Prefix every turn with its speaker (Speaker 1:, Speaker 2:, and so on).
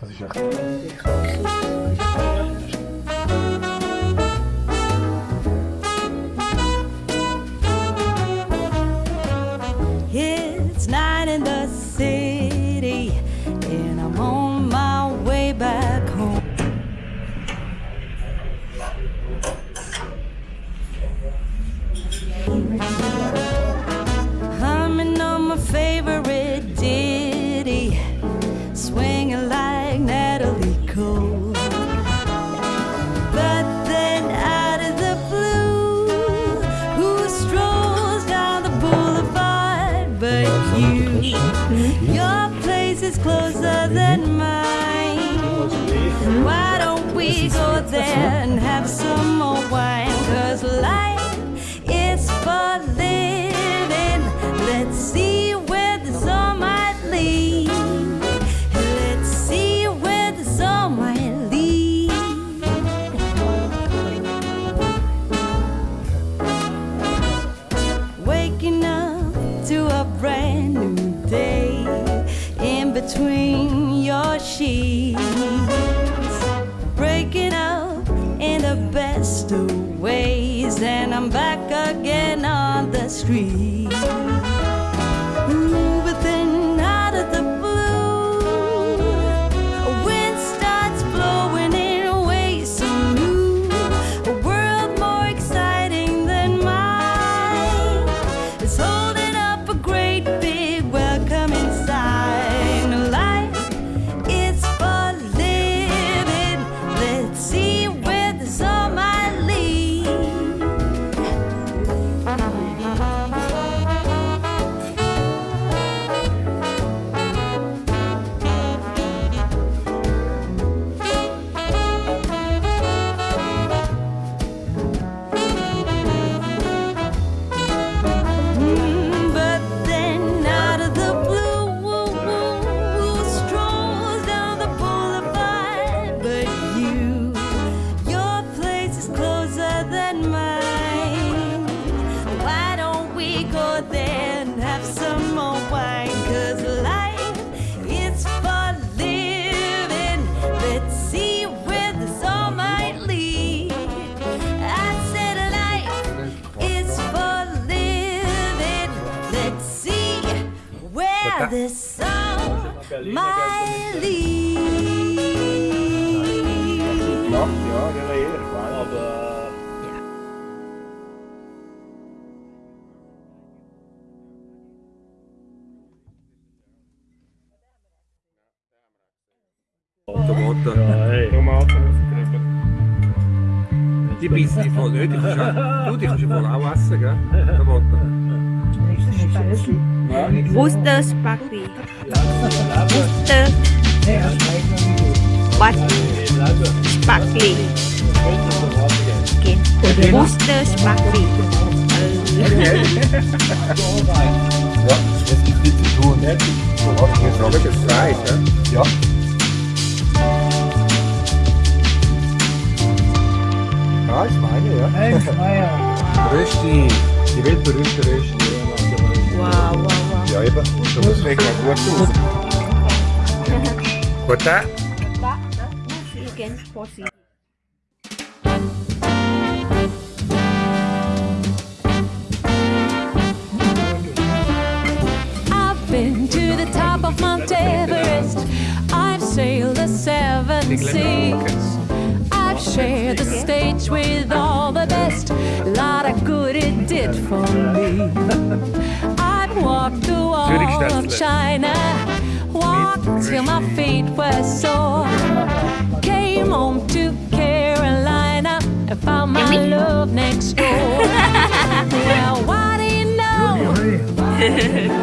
Speaker 1: Mas já. Is closer than mine. Why don't we go there and have some more wine? Cause life is for living. Between your sheets. Breaking up in the best of ways, and I'm back again on the street.
Speaker 2: tá? Nossa senhora, ela
Speaker 3: é
Speaker 4: ervada.
Speaker 3: Tipisti
Speaker 2: van 50
Speaker 4: jaar. Doe dich schon mal auch essen, gell? Tomaten. Nächstes Steinchen.
Speaker 5: Worcester Spaghetti. Worcester. What? Spaghetti. Okay. Worcester Spaghetti.
Speaker 2: Ja, es gibt viel zu tun. Du hast mir Frage gefragt, ja? Ja. Ja, ist meine, ja. Rösti, die weltberühmte Rösti.
Speaker 5: Wow, wow, wow.
Speaker 2: Da?
Speaker 5: Again, Posse.
Speaker 1: I've been to the top of Mount Everest. I've sailed the seven seas. I've shared the stage with all the best. A lot of good it did for me. I've walked the wall of China. Walked till my feet were sore. Came home to Carolina and found my love next door. well, what do you know?